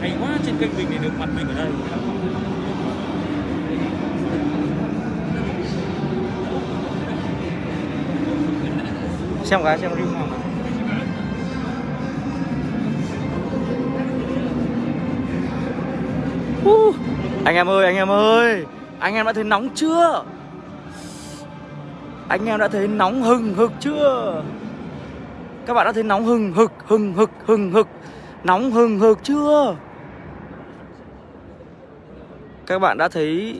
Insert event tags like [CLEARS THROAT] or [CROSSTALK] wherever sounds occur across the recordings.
hay quá trên kênh mình để được mặt mình ở đây. Xem cái xem review nào. Uh, anh em ơi anh em ơi anh em đã thấy nóng chưa? Anh em đã thấy nóng hừng hực chưa? Các bạn đã thấy nóng hừng hực hừng hực hừng hực nóng hừng hực chưa? Các bạn đã thấy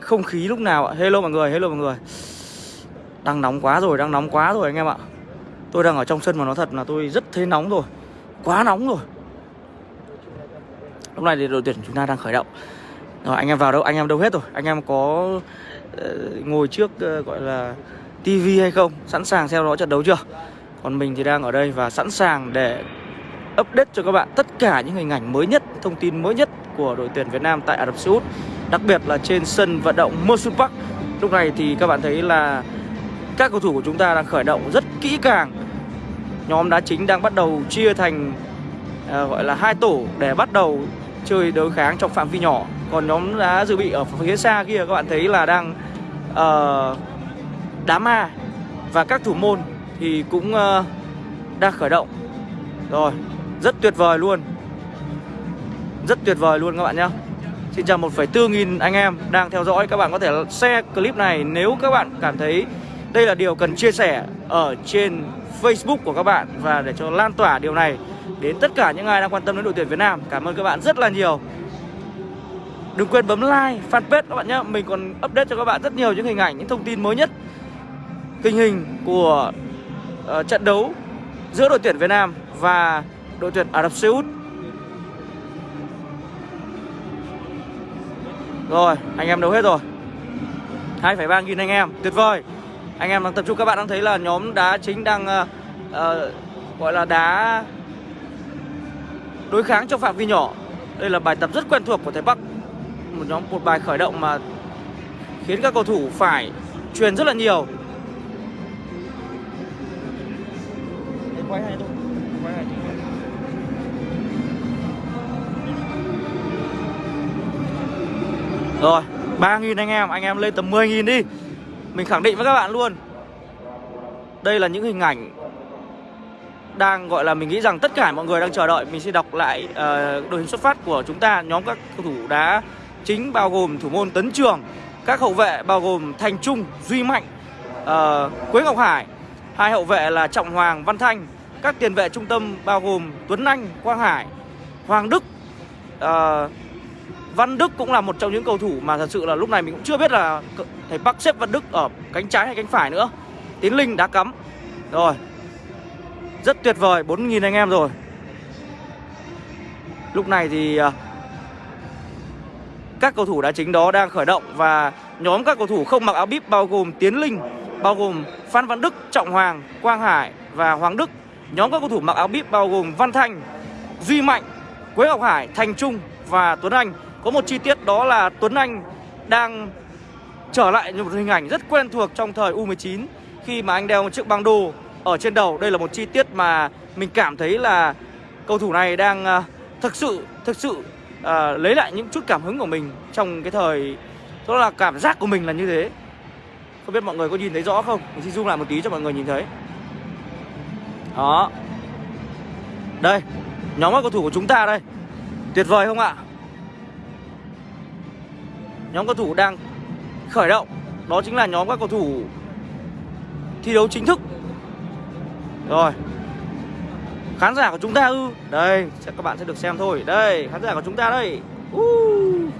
không khí lúc nào ạ? Hello mọi người hello mọi người. Đang nóng quá rồi đang nóng quá rồi anh em ạ. Tôi đang ở trong sân mà nó thật là tôi rất thấy nóng rồi. Quá nóng rồi. Lúc này thì đội tuyển chúng ta đang khởi động. Rồi anh em vào đâu? Anh em đâu hết rồi? Anh em có uh, ngồi trước uh, gọi là tivi hay không? Sẵn sàng theo dõi trận đấu chưa? Còn mình thì đang ở đây và sẵn sàng để update cho các bạn tất cả những hình ảnh mới nhất thông tin mới nhất của đội tuyển Việt Nam tại Ả Rập Xê Út đặc biệt là trên sân vận động Mosul Park. Lúc này thì các bạn thấy là các cầu thủ của chúng ta đang khởi động rất kỹ càng. Nhóm đá chính đang bắt đầu chia thành à, gọi là hai tổ để bắt đầu chơi đối kháng trong phạm vi nhỏ. Còn nhóm đá dự bị ở phía xa kia các bạn thấy là đang uh, đá ma. Và các thủ môn thì cũng uh, đang khởi động. Rồi rất tuyệt vời luôn rất tuyệt vời luôn các bạn nhé Xin chào 1,4 nghìn anh em đang theo dõi. Các bạn có thể share clip này nếu các bạn cảm thấy đây là điều cần chia sẻ ở trên Facebook của các bạn. Và để cho lan tỏa điều này đến tất cả những ai đang quan tâm đến đội tuyển Việt Nam. Cảm ơn các bạn rất là nhiều. Đừng quên bấm like, fanpage các bạn nhé Mình còn update cho các bạn rất nhiều những hình ảnh, những thông tin mới nhất. Tình hình của uh, trận đấu giữa đội tuyển Việt Nam và đội tuyển Ả Rập Xê Út. Rồi, anh em đấu hết rồi? 2,3 nghìn anh em, tuyệt vời. Anh em đang tập trung, các bạn đang thấy là nhóm đá chính đang uh, uh, Gọi là đá Đối kháng trong phạm vi nhỏ. Đây là bài tập rất quen thuộc của Thái Bắc. Một nhóm một bài khởi động mà Khiến các cầu thủ phải truyền rất là nhiều. Quay hay thôi Rồi 3.000 anh em Anh em lên tầm 10.000 đi. Mình khẳng định với các bạn luôn. Đây là những hình ảnh Đang gọi là mình nghĩ rằng tất cả mọi người đang chờ đợi. Mình sẽ đọc lại uh, đội hình xuất phát của chúng ta. Nhóm các cầu thủ đá chính bao gồm thủ môn Tấn Trường Các hậu vệ bao gồm Thành Trung, Duy Mạnh uh, Quế Ngọc Hải. Hai hậu vệ là Trọng Hoàng, Văn Thanh. Các tiền vệ trung tâm bao gồm Tuấn Anh, Quang Hải Hoàng Đức uh, Văn Đức cũng là một trong những cầu thủ mà thật sự là lúc này mình cũng chưa biết là thầy Park xếp Văn Đức ở cánh trái hay cánh phải nữa. Tiến Linh đá cắm. Rồi. Rất tuyệt vời, 4.000 anh em rồi. Lúc này thì à, các cầu thủ đá chính đó đang khởi động và nhóm các cầu thủ không mặc áo bíp bao gồm Tiến Linh, bao gồm Phan Văn Đức, Trọng Hoàng, Quang Hải và Hoàng Đức. Nhóm các cầu thủ mặc áo bíp bao gồm Văn Thanh, Duy Mạnh, Quế Ngọc Hải, Thành Trung và Tuấn Anh. Có một chi tiết đó là Tuấn Anh đang trở lại một hình ảnh rất quen thuộc trong thời U19 Khi mà anh đeo một chiếc băng đô ở trên đầu. Đây là một chi tiết mà mình cảm thấy là cầu thủ này đang ờ, thực sự, thực sự uh, lấy lại những chút cảm hứng của mình trong cái thời Đó là cảm giác của mình là như thế. Không biết mọi người có nhìn thấy rõ không? Mình xin zoom lại một tí cho mọi người nhìn thấy. Đó. Đây, nhóm các cầu thủ của chúng ta đây. Tuyệt vời không ạ? Nhóm cầu thủ đang khởi động Đó chính là nhóm các cầu thủ thi đấu chính thức. Rồi Khán giả của chúng ta ư? Đây, các bạn sẽ được xem thôi. Đây, khán giả của chúng ta đây. Uh.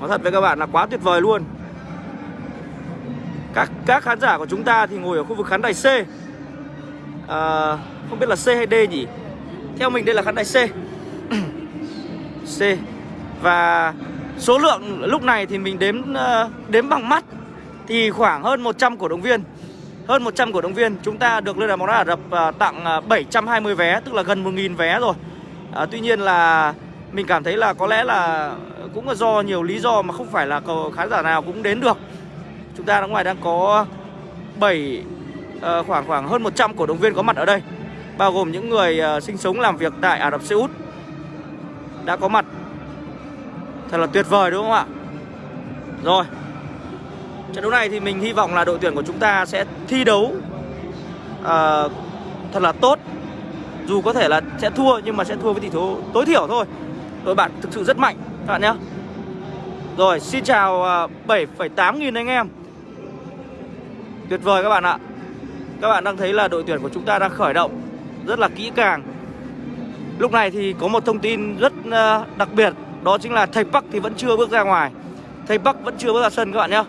Nói thật với các bạn là quá tuyệt vời luôn. Các, các khán giả của chúng ta thì ngồi ở khu vực khán đài C. À, Không biết là C hay D nhỉ? Theo mình đây là khán đài C. [CLEARS THROAT] C. Và Số lượng lúc này thì mình đếm ờ, đếm bằng mắt Thì khoảng hơn 100 cổ động viên. Hơn 100 cổ động viên. Chúng ta được Liên đoàn bóng đá Ả Rập ờ, tặng ờ, 720 vé Tức là gần 1.000 vé rồi. À, Tuy nhiên là mình cảm thấy là có lẽ là Cũng là do nhiều lý do mà không phải là khán giả nào cũng đến được. Chúng ta ở ngoài đang có 7 khoảng khoảng hơn 100 cổ động viên có mặt ở đây Bao gồm những người sinh sống làm việc tại Ả Rập Xê Út. Đã có mặt Thật là tuyệt vời đúng không ạ? Rồi. Trận đấu này thì mình hy vọng là đội tuyển của chúng ta sẽ thi đấu uh, Thật là tốt. Dù có thể là sẽ thua nhưng mà sẽ thua với tỷ số tối thiểu thôi. Đội bạn thực sự rất mạnh các bạn nhé. Rồi xin chào ờ, uh, 7,8 nghìn anh em. Tuyệt vời các bạn ạ. Các bạn đang thấy là đội tuyển của chúng ta đang khởi động Rất là kỹ càng. Lúc này thì có một thông tin rất uh, đặc biệt. Đó chính là thầy Park thì vẫn chưa bước ra ngoài. Thầy Park vẫn chưa bước ra sân các bạn nhé.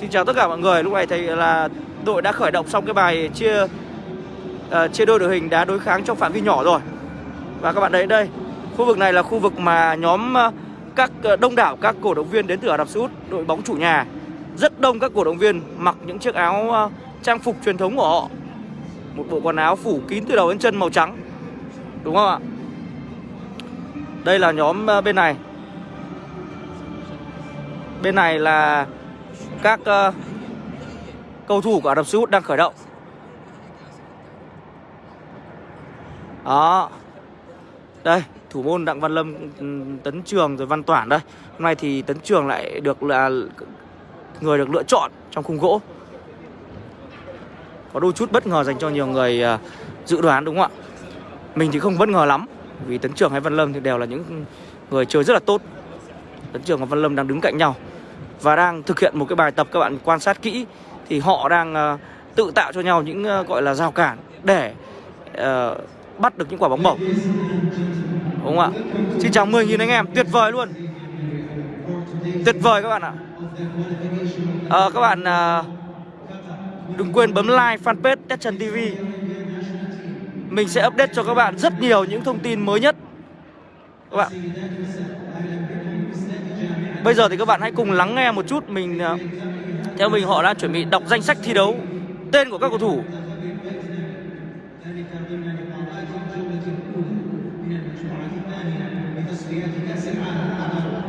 Xin chào tất cả mọi người Lúc này thầy là đội đã khởi động xong cái bài chia uh, chia đôi đội hình đá đối kháng trong phạm vi nhỏ rồi. Và các bạn thấy đây Khu vực này là khu vực mà nhóm uh, các uh, đông đảo các cổ động viên đến từ Ả Rập Xê Út Đội bóng chủ nhà. Rất đông các cổ động viên mặc những chiếc áo uh, trang phục truyền thống của họ. Một bộ quần áo phủ kín từ đầu đến chân màu trắng. Đúng không ạ? Đây là nhóm ờ, bên này. Bên này là các uh, cầu thủ của Ả Rập Xê Út đang khởi động. Đó. Đây, thủ môn Đặng Văn Lâm, ừ, Tấn Trường rồi Văn Toản đây. Hôm nay thì Tấn Trường lại được là người được lựa chọn trong khung gỗ. Có đôi chút bất ngờ dành cho nhiều người uh, dự đoán đúng không ạ? Mình thì không bất ngờ lắm. Vì Tấn Trường hay Văn Lâm thì đều là những người chơi rất là tốt. Tấn Trường và Văn Lâm đang đứng cạnh nhau Và đang thực hiện một cái bài tập các bạn quan sát kỹ. Thì họ đang uh, tự tạo cho nhau những uh, gọi là rào cản Để uh, bắt được những quả bóng bổng. Đúng không ạ? Xin chào 10.000 anh em, tuyệt vời luôn. Tuyệt vời các bạn ạ. À, Các bạn... Uh, Đừng quên bấm like fanpage Tết Trần TV mình sẽ update cho các bạn rất nhiều những thông tin mới nhất. Các bạn. Bây giờ thì các bạn hãy cùng lắng nghe một chút Mình à, Theo mình họ đã chuẩn bị đọc danh sách thi đấu, Tên của các cầu thủ.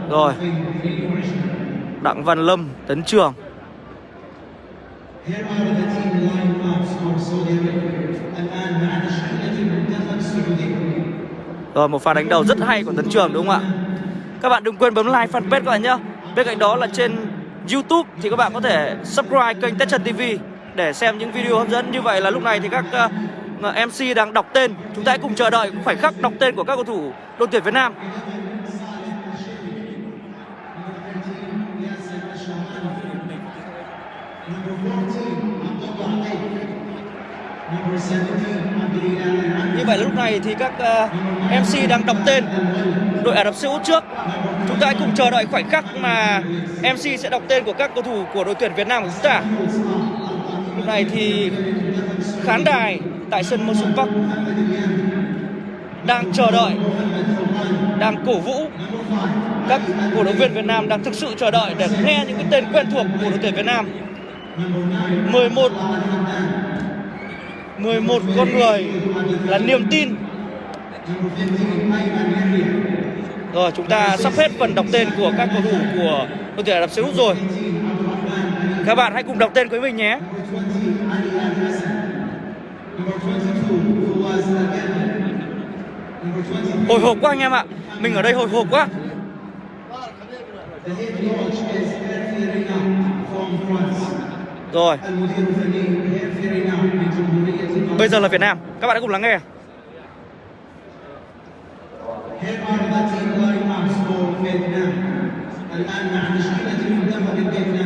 Rồi. Đặng Văn Lâm, Tấn Trường. Here are the team lineups for Saudi Arabia. الآن مع تشكيلة المنتخب السعودي. Rồi một pha đánh đầu rất hay của Tấn Trường đúng không ạ? Các bạn đừng quên bấm like fanpage các bạn nhé. Bên cạnh đó là trên YouTube thì các bạn có thể subscribe kênh Tết Trần TV để xem những video hấp dẫn như vậy là lúc này thì các uh, MC đang đọc tên. Chúng ta hãy cùng chờ đợi khoảnh khắc đọc tên của các cầu thủ đội tuyển Việt Nam. Vậy lúc này thì các ờ, uh, MC đang đọc tên đội Ả Rập Xê Út trước. Chúng ta hãy cùng chờ đợi khoảnh khắc mà MC sẽ đọc tên của các cầu thủ của đội tuyển Việt Nam của chúng ta. Lúc này thì khán đài tại sân Mosul Park đang chờ đợi, đang cổ vũ các cổ động viên Việt Nam đang thực sự chờ đợi để nghe những cái tên quen thuộc của đội tuyển Việt Nam. 11 11 con người là niềm tin. Rồi, chúng ta sắp hết phần đọc tên của các cầu thủ của đội tuyển Ả Rập Xê Út rồi. Các bạn hãy cùng đọc tên với mình nhé. Hồi hộp quá anh em ạ. Mình ở đây hồi hộp quá. Rồi Bây giờ là Việt Nam Các bạn hãy cùng lắng nghe Here are the team lineups for Vietnam. الآن مع تشكيلة المنتخب الفيتنامي.